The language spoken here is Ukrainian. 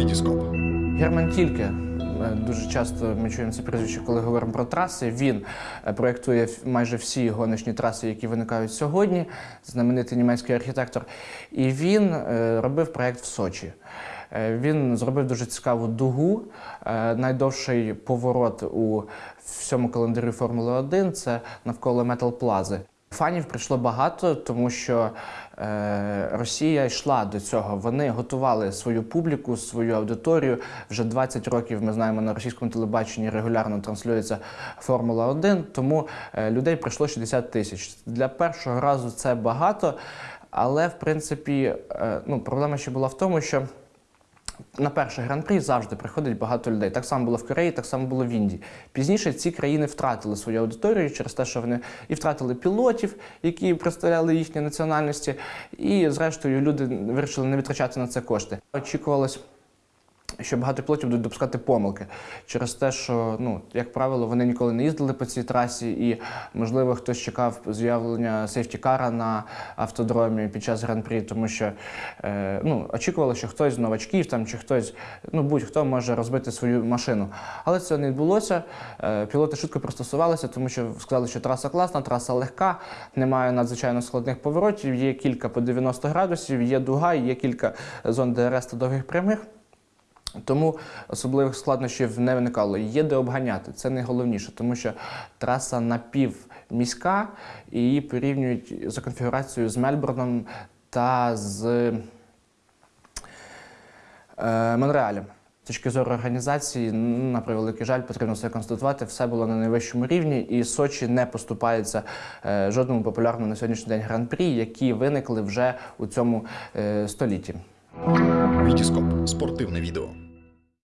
Вітіскоп. Герман Тільке. Дуже часто ми чуємо це прізвище, коли говоримо про траси. Він е, проєктує майже всі гоночні траси, які виникають сьогодні. Знаменитий німецький архітектор. І він е, робив проєкт в Сочі. Е, Він зробив дуже цікаву дугу. Найдовший поворот у всьому календарі Формули 1 це навколо Метал Плази. Фанів прийшло багато, тому що е, Росія йшла до цього. Вони готували свою публіку, свою аудиторію. Вже 20 років ми знаємо на російському телебаченні регулярно транслюється Формула 1, тому е, людей прийшло 60 тисяч. Для першого разу це багато, але в принципі е, ну, проблема ще була в тому, що. На перший гран-прі завжди приходить багато людей. Так само було в Кореї, так само було в Індії. Пізніше ці країни втратили свою аудиторію через те, що вони і втратили пілотів, які представляли їхні національності, і зрештою люди вирішили не витрачати на це кошти. Очікувалось. Що багато пілотів будуть допускати помилки через те, що ну як правило вони ніколи не їздили по цій трасі, і можливо хтось чекав з'явлення сейфтікара на автодромі під час гран-прі, тому що е, ну очікувало, що хтось з новачків там чи хтось, ну будь-хто може розбити свою машину. Але це не відбулося. Е, пілоти швидко пристосувалися, тому що сказали, що траса класна, траса легка, немає надзвичайно складних поворотів, є кілька по 90 градусів, є дуга, є кілька зон ДРС та довгих прямих. Тому особливих складнощів не виникало. Є де обганяти, це найголовніше, тому що траса напівміська і її порівнюють за конфігурацією з Мельбурном та з е, Монреалем. З точки зору організації, на превеликий жаль, потрібно все констатувати. Все було на найвищому рівні, і Сочі не поступається е, жодному популярному на сьогоднішній день гран-прі, які виникли вже у цьому е, столітті. Вітіскоп. Спортивне відео.